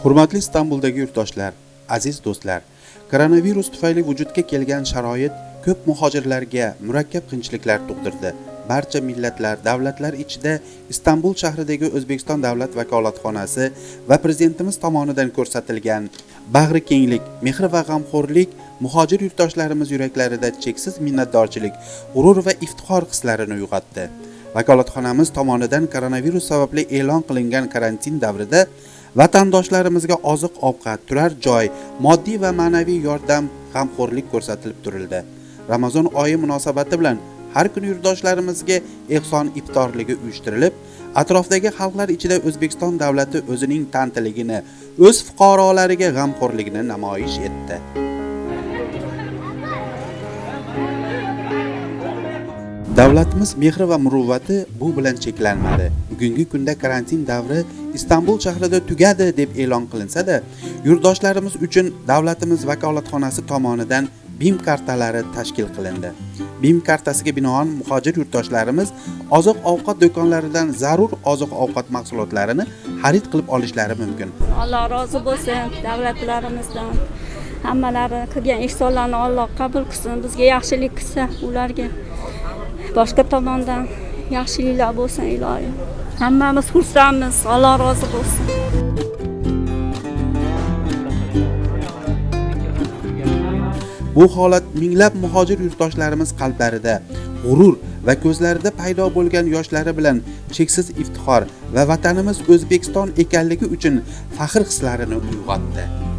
hurmatli istanbuldagi yurtdoshlar aziz do'stlar koronavirus tufayli vujudga kelgan sharoit ko'p muhojirlarga murakkab qiyinchiliklar tug'dirdi. Barcha millatlar davlatlar ichida istanbul shahridagi o'zbekiston davlat vakolatxonasi va prezidentimiz tomonidan ko'rsatilgan bag'ri kenglik mehr va g'amxo'rlik muhojir yurtdoshlarimiz yuraklarida cheksiz minnatdorchilik g'urur va iftixor hislarini uyg'otdi. Vakolatxonamiz tomonidan koronavirus sababli e'lon qilingan karantin davrida vatandoshlarimizga oziq ovqat turar joy moddiy va ma'naviy yordam g'amxo'rlik ko'rsatilib turildi. Ramazon oyi munosabati bilan har kuni yurtdoshlarimizga ehson iftorligi uyushtirilib atrofdagi xalqlar ichida o'zbekiston davlati o'zining tantiligini o'z fuqarolariga g'amxo'rligini namoyish etdi. Davlatimiz mehri va muruvvati bu bilan cheklanmadi bugungi kunda karantin davri istanbul shahrida tugadi deb e'lon qilinsa-da, yurtdoshlarimiz uchun davlatimiz vakolatxonasi tomonidan BIM kartalari tashkil qilindi. BIM kartasiga binoan muhojir yurtdoshlarimiz oziq-ovqat do'konlaridan zarur oziq-ovqat mahsulotlarini xarid qilib olishlari mumkin. Alloh rozi bo'lsin davlatlarimizdan. Hammalari qilgan ihsonlarni Alloh qabul qilsin, bizga yaxshilik qilsa, ularga boshqa tomondan yaxshiliklar bo'lsin ilohim. Hammamiz xursandmiz. Alloh rozi bo'lsin. Bu holat minglab muhojir yurtdoshlarimiz qalblarida g'urur va ko'zlarida paydo bo'lgan yoshlari bilan cheksiz iftixor va vatanimiz O'zbekiston ekanligi uchun faxr hislarini uyg'otdi.